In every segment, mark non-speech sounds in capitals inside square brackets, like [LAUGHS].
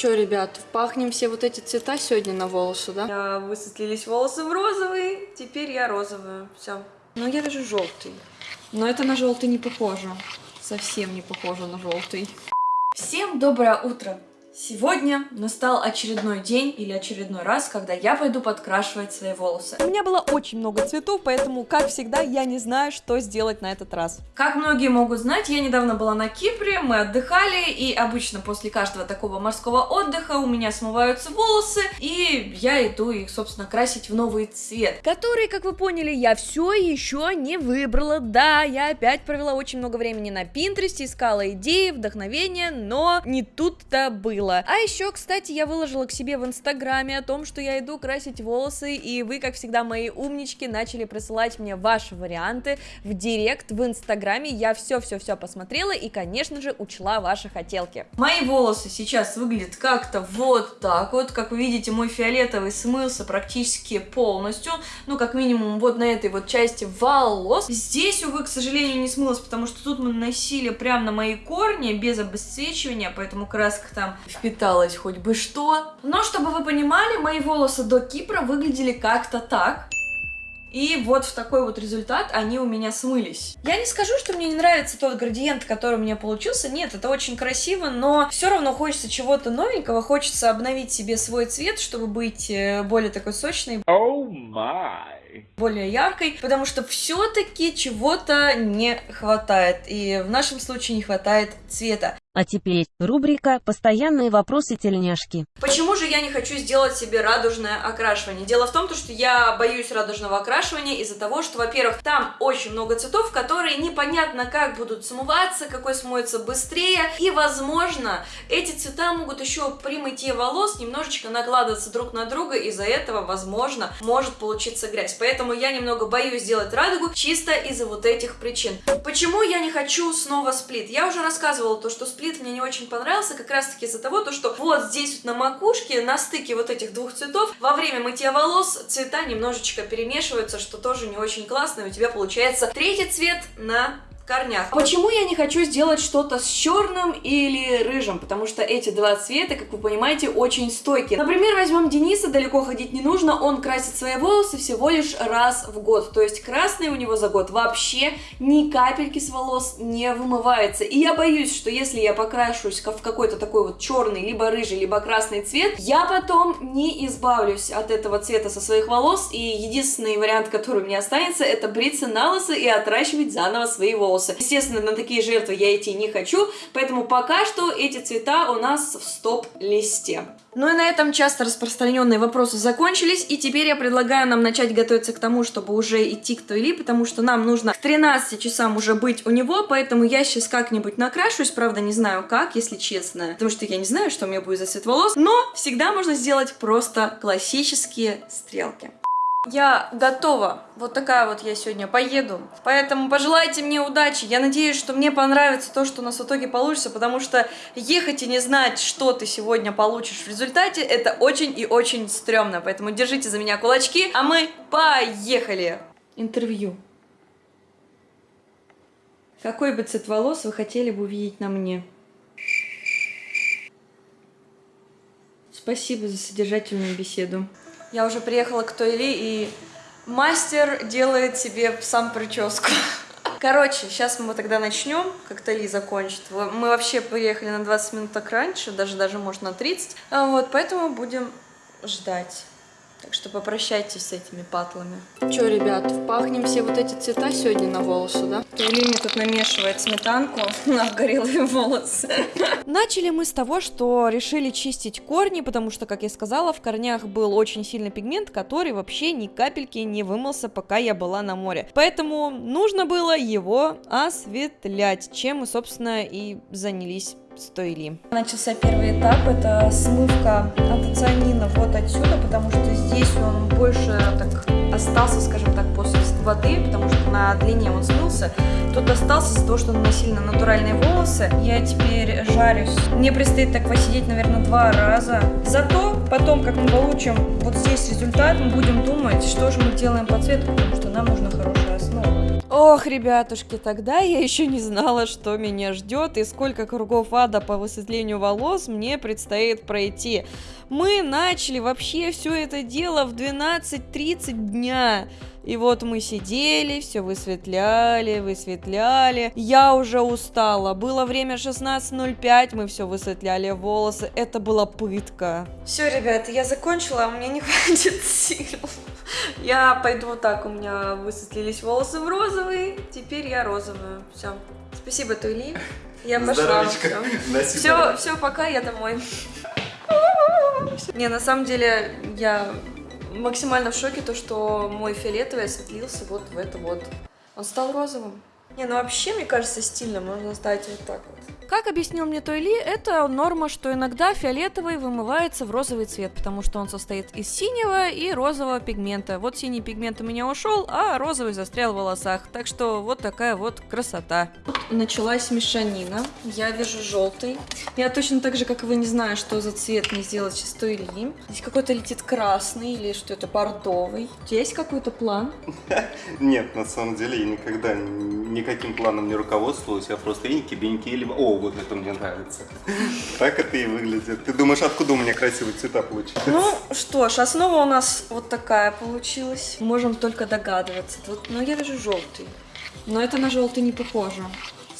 Че, ребят, пахнем все вот эти цвета сегодня на волосы, да? Я высветлились волосы в розовый, теперь я розовая. Все. Но я вижу желтый. Но это на желтый не похоже. Совсем не похоже на желтый. Всем доброе утро! Сегодня настал очередной день или очередной раз, когда я пойду подкрашивать свои волосы. У меня было очень много цветов, поэтому, как всегда, я не знаю, что сделать на этот раз. Как многие могут знать, я недавно была на Кипре, мы отдыхали, и обычно после каждого такого морского отдыха у меня смываются волосы, и я иду их, собственно, красить в новый цвет. Который, как вы поняли, я все еще не выбрала. Да, я опять провела очень много времени на Пинтересте, искала идеи, вдохновения, но не тут-то было было. А еще, кстати, я выложила к себе в инстаграме о том, что я иду красить волосы, и вы, как всегда, мои умнички, начали присылать мне ваши варианты в директ в инстаграме. Я все-все-все посмотрела и, конечно же, учла ваши хотелки. Мои волосы сейчас выглядят как-то вот так вот. Как вы видите, мой фиолетовый смылся практически полностью. Ну, как минимум, вот на этой вот части волос. Здесь, увы, к сожалению, не смылось, потому что тут мы наносили прямо на мои корни без обесцвечивания, поэтому краска там впиталась хоть бы что. Но чтобы вы понимали, мои волосы до Кипра выглядели как-то так. И вот в такой вот результат они у меня смылись. Я не скажу, что мне не нравится тот градиент, который у меня получился. Нет, это очень красиво, но все равно хочется чего-то новенького. Хочется обновить себе свой цвет, чтобы быть э, более такой сочной. Oh my. Более яркой, потому что все-таки чего-то не хватает. И в нашем случае не хватает цвета. А теперь рубрика «Постоянные вопросы тельняшки». Почему же я не хочу сделать себе радужное окрашивание? Дело в том, что я боюсь радужного окрашивания из-за того, что, во-первых, там очень много цветов, которые непонятно как будут смываться, какой смоется быстрее, и, возможно, эти цвета могут еще при мытье волос немножечко накладываться друг на друга, из-за этого, возможно, может получиться грязь. Поэтому я немного боюсь сделать радугу чисто из-за вот этих причин. Почему я не хочу снова сплит? Я уже рассказывала то, что сплит сплит мне не очень понравился, как раз таки из-за того, то, что вот здесь вот на макушке, на стыке вот этих двух цветов, во время мытья волос цвета немножечко перемешиваются, что тоже не очень классно, и у тебя получается третий цвет на корнях. Почему я не хочу сделать что-то с черным или рыжим? Потому что эти два цвета, как вы понимаете, очень стойкие. Например, возьмем Дениса, далеко ходить не нужно, он красит свои волосы всего лишь раз в год. То есть красный у него за год вообще ни капельки с волос не вымывается. И я боюсь, что если я покрашусь в какой-то такой вот черный, либо рыжий, либо красный цвет, я потом не избавлюсь от этого цвета со своих волос. И единственный вариант, который меня останется, это бриться на лысо и отращивать заново свои волосы волосы. Естественно, на такие жертвы я идти не хочу, поэтому пока что эти цвета у нас в стоп-листе. Ну и на этом часто распространенные вопросы закончились, и теперь я предлагаю нам начать готовиться к тому, чтобы уже идти к Туэли, потому что нам нужно к 13 часам уже быть у него, поэтому я сейчас как-нибудь накрашусь, правда не знаю как, если честно, потому что я не знаю, что у меня будет за цвет волос, но всегда можно сделать просто классические стрелки. Я готова. Вот такая вот я сегодня поеду. Поэтому пожелайте мне удачи. Я надеюсь, что мне понравится то, что у нас в итоге получится, потому что ехать и не знать, что ты сегодня получишь в результате, это очень и очень стрёмно. Поэтому держите за меня кулачки, а мы поехали! Интервью. Какой бы цвет волос вы хотели бы увидеть на мне? Спасибо за содержательную беседу. Я уже приехала к Тойли, и мастер делает себе сам прическу. [LAUGHS] Короче, сейчас мы тогда начнем, как Тойли закончит. Мы вообще приехали на 20 минут так раньше, даже, даже может на 30. А вот, поэтому будем ждать. Так что попрощайтесь с этими патлами. Че, ребят, пахнем все вот эти цвета сегодня на волосы, да? Или тут намешивает сметанку [LAUGHS] на горелые волосы. Начали мы с того, что решили чистить корни, потому что, как я сказала, в корнях был очень сильный пигмент, который вообще ни капельки не вымылся, пока я была на море. Поэтому нужно было его осветлять, чем мы, собственно, и занялись стоили. Начался первый этап, это смывка антоцианина вот отсюда, потому что здесь он больше так остался, скажем так, после воды, потому что на длине он смылся. Тут остался из-за того, что наносили на натуральные волосы. Я теперь жарюсь. Мне предстоит так посидеть, наверное, два раза. Зато потом, как мы получим вот здесь результат, мы будем думать, что же мы делаем по цвету, потому что нам нужна хорошая основа. Ох, ребятушки, тогда я еще не знала, что меня ждет и сколько кругов ада по высветлению волос мне предстоит пройти. Мы начали вообще все это дело в 12.30 дня. И вот мы сидели, все высветляли, высветляли. Я уже устала. Было время 16.05, мы все высветляли волосы. Это была пытка. Все, ребята, я закончила, а меня не хватит сил. Я пойду вот так, у меня высветлились волосы в розовый, теперь я розовую. Все. Спасибо, Туйли. Я пошла. Все, [LAUGHS] все, пока, я домой. Не, на самом деле, я максимально в шоке, то, что мой фиолетовый осветлился вот в это вот. Он стал розовым. Не, ну вообще, мне кажется, стильно можно ставить вот так вот. Как объяснил мне Тойли, это норма, что иногда фиолетовый вымывается в розовый цвет, потому что он состоит из синего и розового пигмента. Вот синий пигмент у меня ушел, а розовый застрял в волосах. Так что вот такая вот красота. Началась мешанина. Я вижу желтый. Я точно так же, как и вы, не знаю, что за цвет мне сделать сейчас той ли. Здесь какой-то летит красный или что это бордовый. У тебя есть какой-то план? [LAUGHS] Нет, на самом деле я никогда никаким планом не руководствовалась. Я просто инки-беньки или... О, вот это мне нравится. Так это и выглядит. Ты думаешь, откуда у меня красивые цвета получились? Ну что ж, основа у нас вот такая получилась. Можем только догадываться. Вот, но я вижу желтый. Но это на желтый не похоже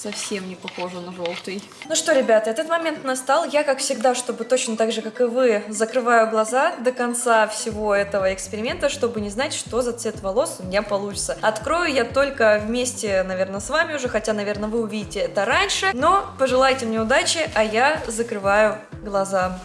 совсем не похоже на желтый. Ну что, ребята, этот момент настал. Я, как всегда, чтобы точно так же, как и вы, закрываю глаза до конца всего этого эксперимента, чтобы не знать, что за цвет волос у меня получится. Открою я только вместе, наверное, с вами уже, хотя, наверное, вы увидите это раньше. Но пожелайте мне удачи, а я закрываю глаза.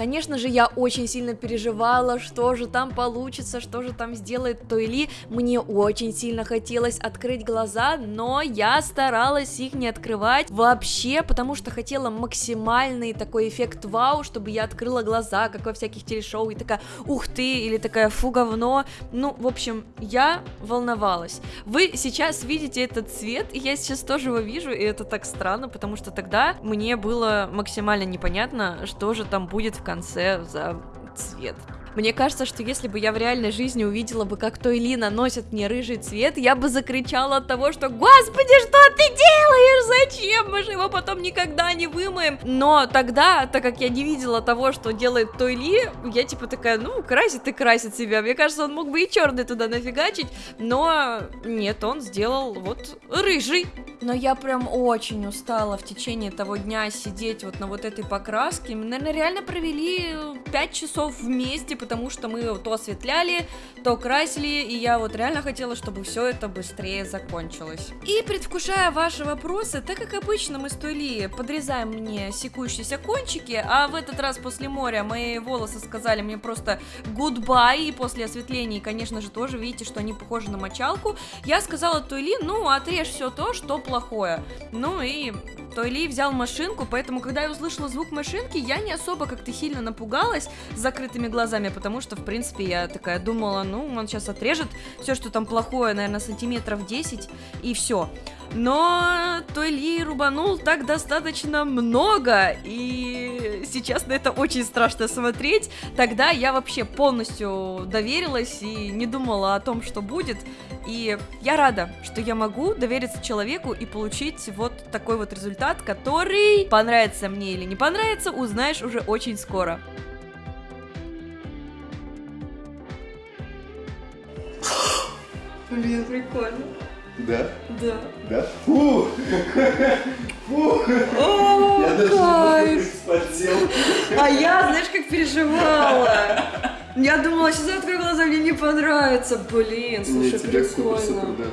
Конечно же, я очень сильно переживала, что же там получится, что же там сделает Тойли. Мне очень сильно хотелось открыть глаза, но я старалась их не открывать вообще, потому что хотела максимальный такой эффект вау, чтобы я открыла глаза, как во всяких телешоу, и такая, ух ты, или такая, фу, говно. Ну, в общем, я волновалась. Вы сейчас видите этот цвет, и я сейчас тоже его вижу, и это так странно, потому что тогда мне было максимально непонятно, что же там будет в конце за цвет. Мне кажется, что если бы я в реальной жизни увидела бы, как Той Ли наносит мне рыжий цвет, я бы закричала от того, что «Господи, что ты делаешь? Зачем? Мы же его потом никогда не вымоем!» Но тогда, так как я не видела того, что делает Той Ли, я типа такая, ну, красит и красит себя. Мне кажется, он мог бы и черный туда нафигачить, но нет, он сделал вот рыжий. Но я прям очень устала в течение того дня сидеть вот на вот этой покраске. Мы, наверное, реально провели 5 часов вместе, потому что мы то осветляли, то красили, и я вот реально хотела, чтобы все это быстрее закончилось. И предвкушая ваши вопросы, так как обычно мы с Тули подрезаем мне секущиеся кончики, а в этот раз после моря мои волосы сказали мне просто goodbye, и после осветления, конечно же, тоже видите, что они похожи на мочалку, я сказала Тули, ну, отрежь все то, что плохое. Ну и Тойли взял машинку, поэтому, когда я услышала звук машинки, я не особо как-то сильно напугалась с закрытыми глазами, потому что, в принципе, я такая думала, ну, он сейчас отрежет все, что там плохое, наверное, сантиметров 10, и все. Но Тойли рубанул так достаточно много, и сейчас на это очень страшно смотреть. Тогда я вообще полностью доверилась и не думала о том, что будет. И я рада, что я могу довериться человеку и получить вот такой вот результат, который понравится мне или не понравится, узнаешь уже очень скоро. Блин, прикольно. Да? Да. Да? Фу! [LAUGHS] Фу! О, Я даже кайф. вспотел. А я, знаешь, как переживала. Я думала, сейчас открою глаза, мне не понравится. Блин, Не, слушай, тебе супер, супер, прикольно. да.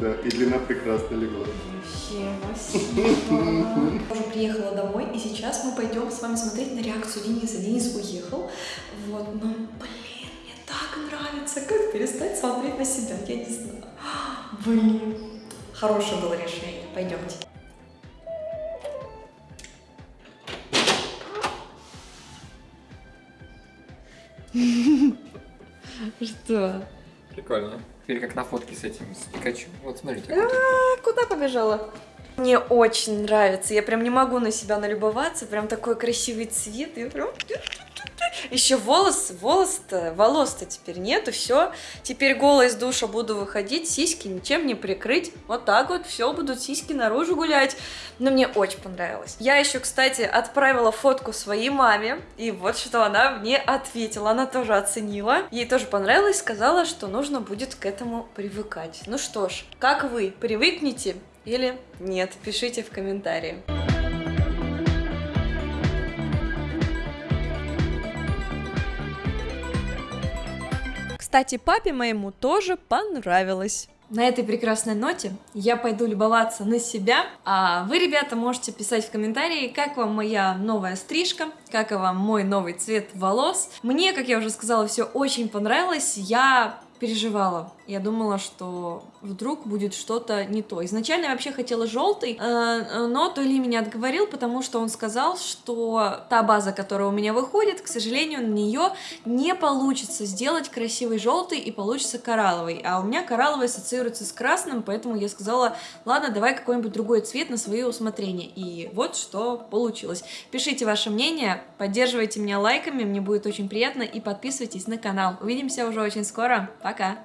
Да, и длина прекрасно легла. Вообще, спасибо. Уже приехала домой, и сейчас мы пойдем с вами смотреть на реакцию Дениса. Денис уехал. Вот, но, блин, мне так нравится, как перестать смотреть на себя, я не знаю. Блин, хорошее было решение. Пойдемте. [LAUGHS] Что? Прикольно. Теперь как на фотке с этим, с Пикачу. Вот смотри, такой вот. А куда побежала? Мне очень нравится, я прям не могу на себя налюбоваться, прям такой красивый цвет, я прям... Еще волос, волос-то, волос-то теперь нету, все. Теперь голая из душа буду выходить, сиськи ничем не прикрыть. Вот так вот, все, будут сиськи наружу гулять. Но мне очень понравилось. Я еще, кстати, отправила фотку своей маме, и вот что она мне ответила. Она тоже оценила. Ей тоже понравилось, сказала, что нужно будет к этому привыкать. Ну что ж, как вы, привыкнете или нет? Пишите в комментарии. Кстати, папе моему тоже понравилось. На этой прекрасной ноте я пойду любоваться на себя, а вы, ребята, можете писать в комментарии, как вам моя новая стрижка, как вам мой новый цвет волос. Мне, как я уже сказала, все очень понравилось, я переживала. Я думала, что вдруг будет что-то не то. Изначально я вообще хотела желтый, э, но Толи меня отговорил, потому что он сказал, что та база, которая у меня выходит, к сожалению, на нее не получится сделать красивый желтый и получится коралловый. А у меня коралловый ассоциируется с красным, поэтому я сказала, ладно, давай какой-нибудь другой цвет на свое усмотрение. И вот что получилось. Пишите ваше мнение, поддерживайте меня лайками, мне будет очень приятно, и подписывайтесь на канал. Увидимся уже очень скоро. Пока!